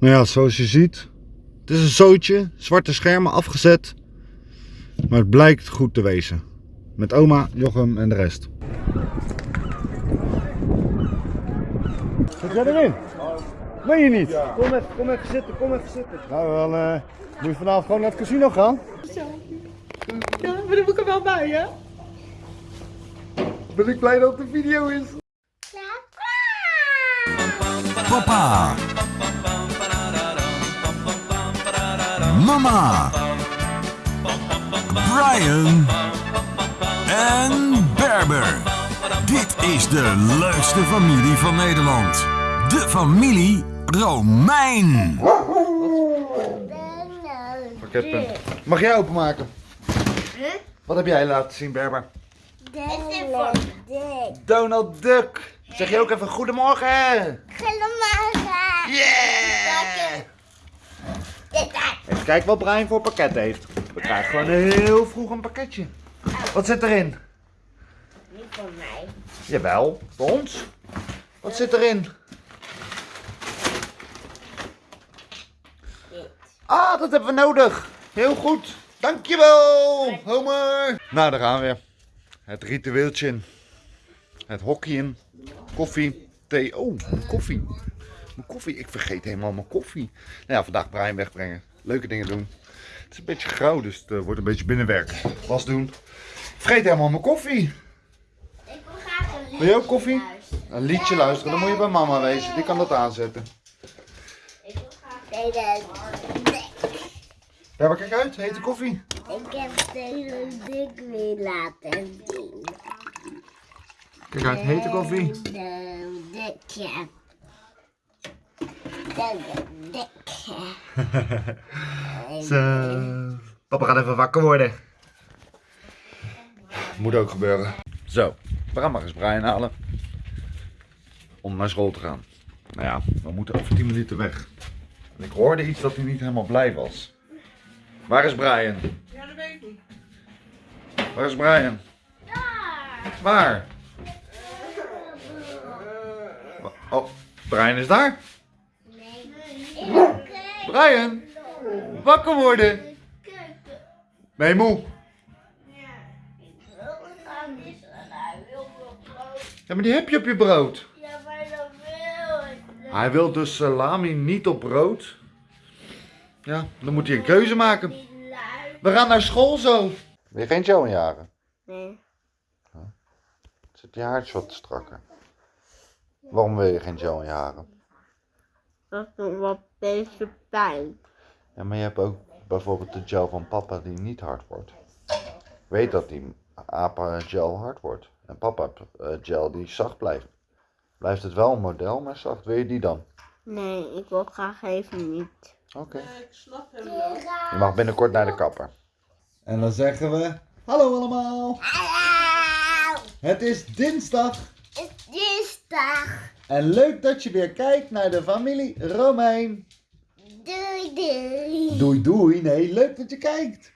Nou ja, zoals je ziet, het is een zootje, zwarte schermen afgezet. Maar het blijkt goed te wezen. Met oma, Jochem en de rest. Zit jij erin? Meen je niet? Kom even, kom even zitten, kom even zitten. Nou, dan eh, moet je vanavond gewoon naar het casino gaan. Ja, maar dan moet ik er wel bij, hè? Ben ik blij dat het een video is. Papa. Mama. Brian. En Berber. Dit is de leukste familie van Nederland. De familie Romein. Pakketpunt. Mag jij openmaken? Wat heb jij laten zien, Berber? Donald Duck. Donald Duck. Zeg je ook even goedemorgen. Goedemorgen. Yeah! Even kijken wat Brian voor pakket heeft. We krijgen gewoon heel vroeg een pakketje. Wat zit erin? Niet voor mij. Jawel, voor ons. Wat zit erin? Ah, dat hebben we nodig. Heel goed. Dankjewel, Homer. Nou, daar gaan we weer. Het ritueeltje in. Het hockey in. Koffie, thee. Oh, koffie. Mijn koffie. Ik vergeet helemaal mijn koffie. Nou ja, vandaag Brian wegbrengen. Leuke dingen doen. Het is een beetje grauw, dus het eh, wordt een beetje binnenwerk. Was doen. Ik vergeet helemaal mijn koffie. Ik wil graag een Wil je ook koffie? luisteren. Een liedje luisteren, dan moet je bij mama wezen. Die kan dat aanzetten. Ik wil graag Donald Duck. Ja, maar kijk uit. Hete koffie. Ik heb Donald Duck weer laten zien. Kijk uit, hete koffie. Duck. Zo. Papa gaat even wakker worden. Moet ook gebeuren. Zo, we gaan maar eens Brian halen. Om naar school te gaan. Nou ja, we moeten over 10 minuten weg. En ik hoorde iets dat hij niet helemaal blij was. Waar is Brian? Ja, dat weet ik niet. Waar is Brian? Waar? Oh, Brian is daar? Brian, wakker worden. Ben je moe? Ja, maar die heb je op je brood. Ja, maar dat wil ik. Hij wil dus salami niet op brood. Ja, dan moet hij een keuze maken. We gaan naar school zo. Wil je geen Joe jagen? Nee. Zit je haartje wat strakker? Waarom wil je geen Joe jagen? Dat is nog wat deze pijn. Ja, maar je hebt ook bijvoorbeeld de gel van papa die niet hard wordt. Weet dat die apa gel hard wordt. En papa eh, gel die zacht blijft. Blijft het wel een model, maar zacht. Wil je die dan? Nee, ik wil graag even niet. Oké. Ik snap hem wel. Je mag binnenkort naar de kapper. En dan zeggen we... Hallo allemaal! Hallo! Het is dinsdag. Het is dinsdag. En leuk dat je weer kijkt naar de familie Romein. Doei doei. Doei doei. Nee, leuk dat je kijkt.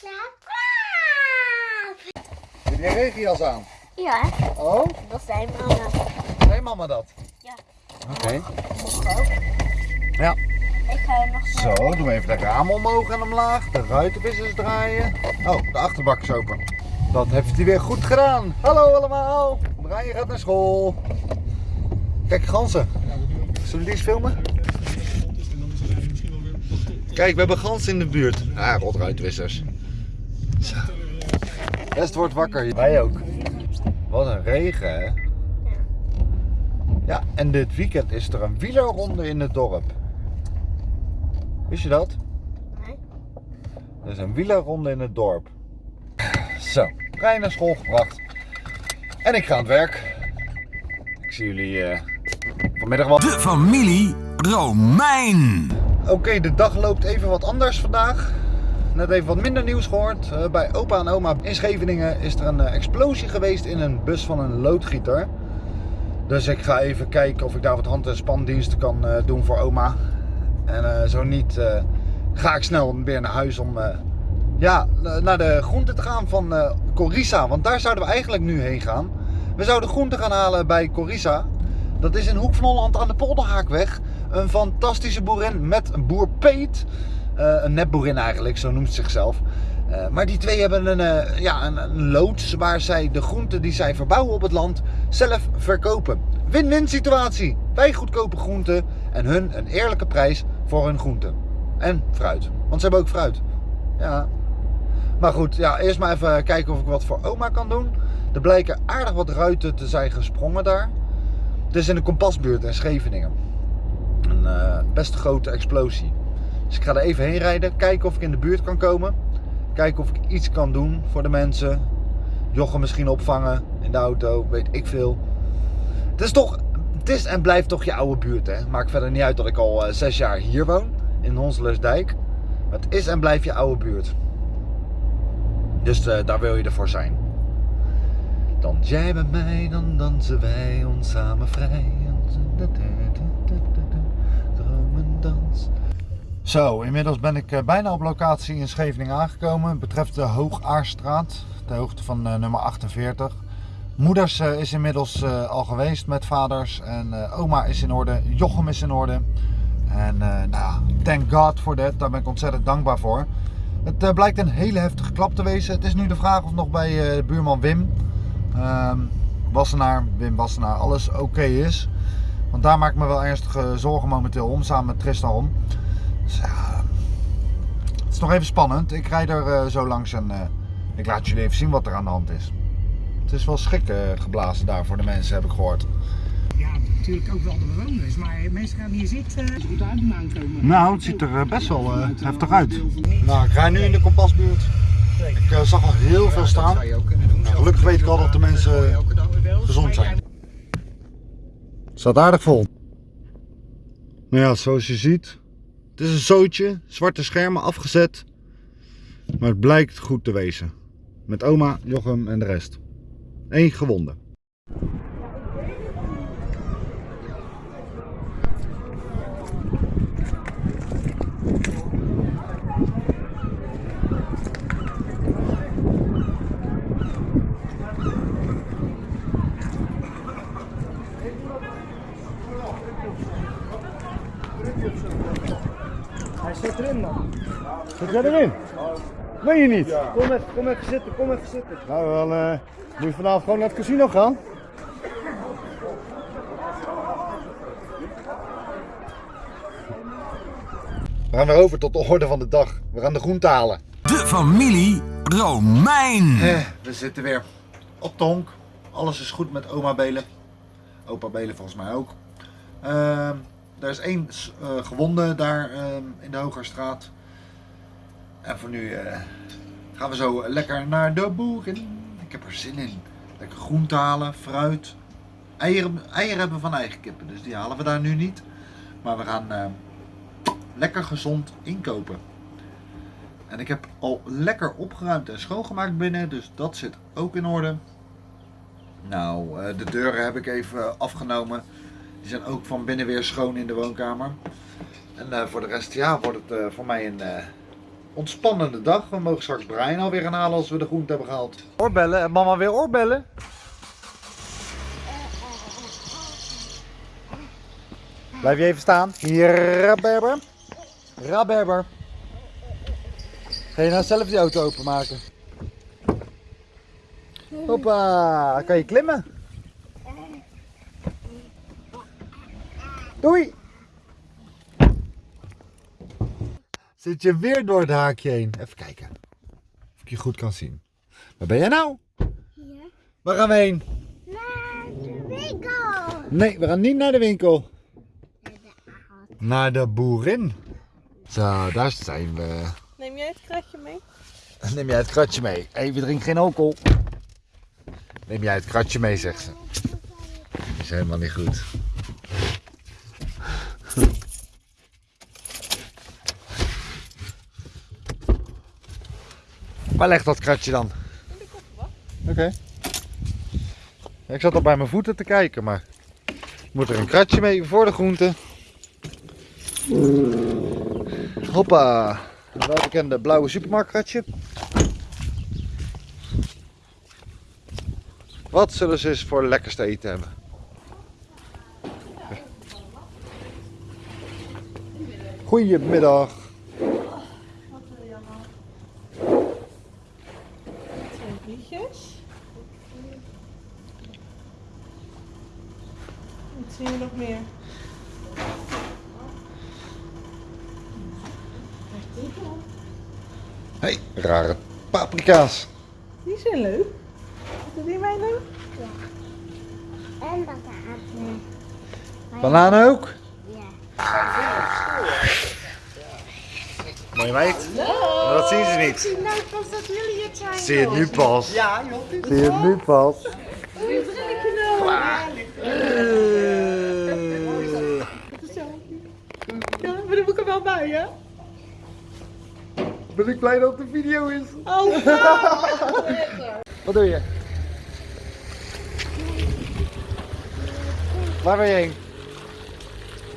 Klaap, klaap. Heb je regenjas aan? Ja, Oh, dat zijn mama. zei mama dat? Ja. Oké. Ook. Ja. Ik ga nog Zo, doen we even de ramen omhoog en omlaag. De ruitenwissers draaien. Oh, de achterbak is open. Dat heeft hij weer goed gedaan. Hallo allemaal. Brian gaat naar school. Kijk, ganzen. Zullen we die eens filmen? Kijk, we hebben ganzen in de buurt. Ah, rotruitwissers. Zo. Best wordt wakker. Wij ook. Wat een regen, hè? Ja, en dit weekend is er een wielerronde in het dorp. Wist je dat? Nee. Er is een wielerronde in het dorp. Zo, Brian naar school gebracht. En ik ga aan het werk. Ik zie jullie eh, vanmiddag wel. De familie Romein. Oké, de dag loopt even wat anders vandaag. Net even wat minder nieuws gehoord. Eh, bij opa en oma in Scheveningen is er een eh, explosie geweest in een bus van een loodgieter. Dus ik ga even kijken of ik daar wat hand- en spandiensten kan eh, doen voor oma. En eh, zo niet, eh, ga ik snel weer naar huis om eh, ja, naar de groente te gaan van eh Corissa. Want daar zouden we eigenlijk nu heen gaan. We zouden groente gaan halen bij Corissa. Dat is in Hoek van Holland aan de Polderhaakweg. Een fantastische boerin met een boer Peet. Eh, een nepboerin eigenlijk, zo noemt ze zichzelf. Eh, maar die twee hebben een, eh, ja, een, een loods waar zij de groenten die zij verbouwen op het land zelf verkopen. Win-win situatie. Wij goedkope groenten en hun een eerlijke prijs voor hun groenten. En fruit. Want ze hebben ook fruit. Ja. Maar goed, ja, eerst maar even kijken of ik wat voor oma kan doen. Er blijken aardig wat ruiten te zijn gesprongen daar. Het is in de kompasbuurt in Scheveningen. Een eh, best grote explosie. Dus ik ga er even heen rijden, kijken of ik in de buurt kan komen. Kijken of ik iets kan doen voor de mensen. Jochem misschien opvangen in de auto, weet ik veel. Het is toch, het is en blijft toch je oude buurt hè. Maakt verder niet uit dat ik al eh, zes jaar hier woon, in Honselersdijk. Het is en blijft je oude buurt. Dus eh, daar wil je ervoor zijn. Dans jij bij mij, dan dansen wij ons samen vrij. Dromendans. Zo, inmiddels ben ik eh, bijna op locatie in Scheveningen aangekomen. Het betreft de Hoogaarstraat, de hoogte van eh, nummer 48. Moeders eh, is inmiddels al geweest met vaders en oma is in orde, Jochem is in orde. En nou, thank God for that, daar ben ik ontzettend dankbaar voor. Het blijkt een hele heftige klap te wezen. Het is nu de vraag of nog bij buurman Wim, ehm, Wassenaar, Wim Wassenaar, alles oké is. Want daar maak ik me wel ernstige zorgen momenteel om, samen met Tristan om. Dus ja, het is nog even spannend. Ik rijd er eh, zo langs en eh, ik laat jullie even zien wat er aan de hand is. Het is wel schrik eh, geblazen daar voor de mensen, heb ik gehoord. Ja, natuurlijk ook wel de bewoners, maar mensen gaan hier zitten. Als goed uit moeten aankomen. Nou, het ziet er eh, best wel eh, heftig uit. Nou, ik rij nu in de kompasbuurt. Ik eh, zag al heel veel staan. Nou, gelukkig weet ik al dat de mensen gezond zijn. Het staat aardig vol. Nou ja, zoals je ziet. Het is een zootje, zwarte schermen afgezet. Maar het blijkt goed te wezen. Met oma, Jochem en de rest. Eén gewonde. Hij zit erin man. Zit jij erin? Meen je niet? Kom even, kom even zitten, kom even zitten. Nou, dan eh, moet je vanavond gewoon naar het casino gaan. We gaan weer over tot de orde van de dag. We gaan de groente halen. De familie Romein. Eh, we zitten weer op de honk. Alles is goed met oma Belen. Opa Belen volgens mij ook. Ehm, er is één eh, gewonde daar ehm, in de Hogerstraat. En voor nu eh, gaan we zo lekker naar de boeren. Ik heb er zin in. Lekker groente halen, fruit. Eieren, eieren hebben van eigen kippen, dus die halen we daar nu niet. Maar we gaan eh, lekker gezond inkopen. En ik heb al lekker opgeruimd en schoongemaakt binnen, dus dat zit ook in orde. Nou, eh, de deuren heb ik even afgenomen. Die zijn ook van binnen weer schoon in de woonkamer. En eh, voor de rest, ja, wordt het eh, voor mij een eh, ontspannende dag. We mogen straks Brian alweer gaan halen als we de groente hebben gehaald. Oorbellen, en mama weer oorbellen? Blijf je even staan. Hier, Raberber. Raberber. Ga je nou zelf die auto openmaken? Hoppa, kan je klimmen? Doei! Zit je weer door het haakje heen? Even kijken. Of ik je goed kan zien. Waar ben jij nou? Ja. Waar gaan we heen? Naar de winkel. Nee, we gaan niet naar de winkel. Naar de boerin. Zo, daar zijn we. Neem jij het kratje mee? Neem jij het kratje mee? Hé, hey, we drinken geen alcohol. Neem jij het kratje mee, zegt ze. Dat is helemaal niet goed. Waar ligt dat kratje dan? Oké. Ik zat al bij mijn voeten te kijken, maar moet er een kratje mee voor de groenten. Hoppa. Welbekende blauwe supermarktkratje. Wat zullen ze eens voor lekkers te eten hebben? Goedemiddag. Wat wil je allemaal? Twee liedjes. Wat zie je nog meer? Hey, rare paprika's. Die zijn leuk. Wat die mij leuk? En bananen. Bananen ook? Ja. Mooi meid. Dat zien ze niet. zie nou pas dat jullie het zijn. Zie je het nu pas? Ja, joh. Zie je het nu pas? Ja, maar dan moet ik er wel bij, hè? Ben ik blij dat het een video is. Oh, Wat doe je? Waar ben je heen?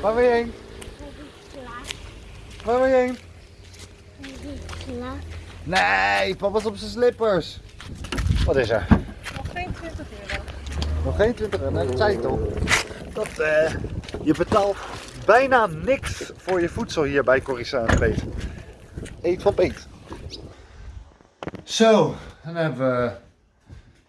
Waar ben je heen? Waar ben je heen? Nee, papa is op zijn slippers. Wat is er? nog geen 20 euro. Nog geen 20 euro, nee, dat zei ik toch. Dat, eh, je betaalt bijna niks voor je voedsel hier bij Corissa en Peet. Eet van Peet. Zo, dan hebben we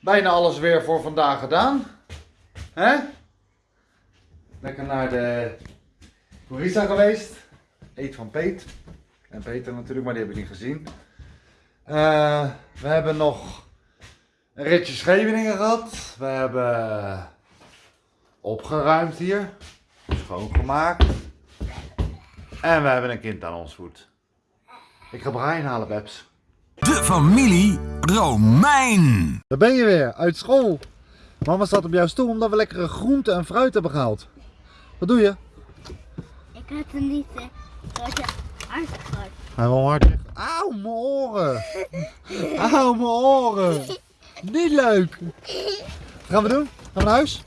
bijna alles weer voor vandaag gedaan. Hè? Lekker naar de Corissa geweest. Eet van Peet. En Peter natuurlijk, maar die heb ik niet gezien. Eh, we hebben nog een ritje Scheveningen gehad. We hebben opgeruimd hier. Schoongemaakt. En we hebben een kind aan ons voet. Ik ga Brian halen, Babs. De familie Romein. Daar ben je weer, uit school. Mama staat op jouw stoel omdat we lekkere groenten en fruit hebben gehaald. Wat doe je? Ik had hem niet eh, door je. Hij wil hard weg. Auw, mijn oren. Auw, mijn oren. Niet leuk. Wat gaan we doen? Gaan we naar huis?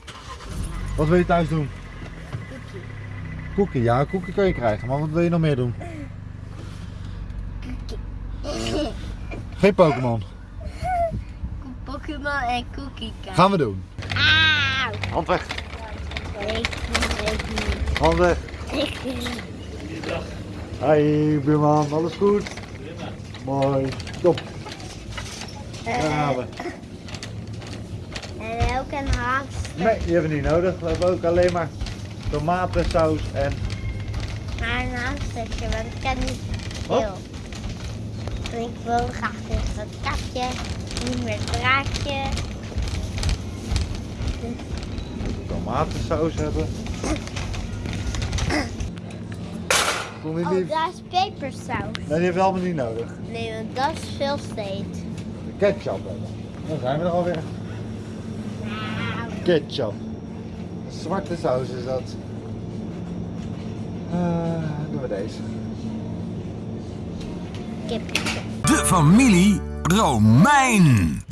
Wat wil je thuis doen? Koekie, ja, koekie kun je krijgen. Maar wat wil je nog meer doen? Geen Pokémon. Pokémon en cookie. Gaan we doen. Auw. Hand weg. Ik weet niet. Hand weg. Ik niet. Hoi, buurman. Alles goed? Mooi. Top. Daar gaan we. En ook een hamster. Nee, die hebben we niet nodig. We hebben ook alleen maar tomatensaus en... Maar een hamstertje, want ik heb niet veel. Ik wil graag dus een katje, niet meer draadje. tomatensaus hebben. Kom je Oh, daar is pepersaus. Nee, die hebben we allemaal niet nodig. Nee, want dat is veel steeds. Ketchup hebben. Dan zijn we er alweer. Nou, Ketchup. Zwarte saus is dat. Eh, doen we deze. Kip. De familie Romein.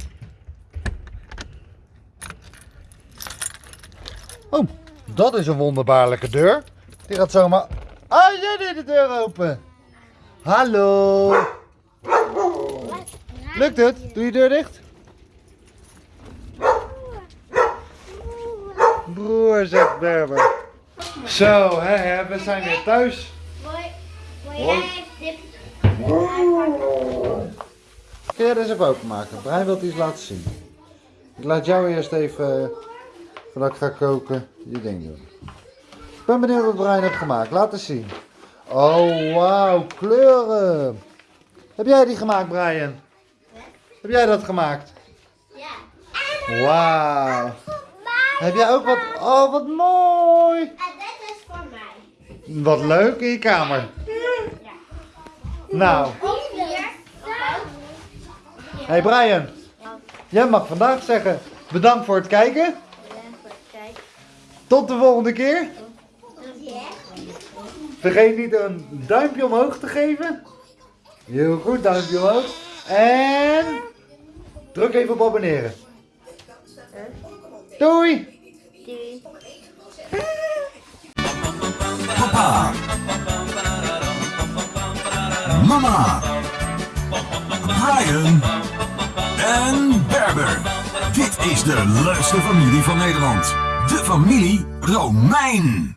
Oh, dat is een wonderbaarlijke deur. Die gaat zomaar... Ah, jij deed de deur open. Hallo. Lukt het? Doe je deur dicht. Broer, zegt Berber. Zo, hè, hè, we zijn weer thuis. Mooi. Mooi Hoi. Kun jij deze even openmaken? Brian wil iets laten zien. Ik laat jou eerst even, eh, voordat ik ga koken, je ding doen. Ik ben benieuwd wat Brian heeft gemaakt. Laat eens zien. Oh, wauw, kleuren. Heb jij die gemaakt, Brian? Heb jij dat gemaakt? Ja. Wauw. Heb jij ook wat? Oh, wat mooi. En dit is voor mij. Wat leuk in je kamer. Nou, hey Brian. Jij mag vandaag zeggen bedankt voor het kijken. Kijk. Tot de volgende keer. Vergeet niet een duimpje omhoog te geven. Heel goed, duimpje omhoog. En druk even op abonneren. Doei! Doei. Papa. Mama. Brian. En Berber. Dit is de leukste familie van Nederland. De familie Romein.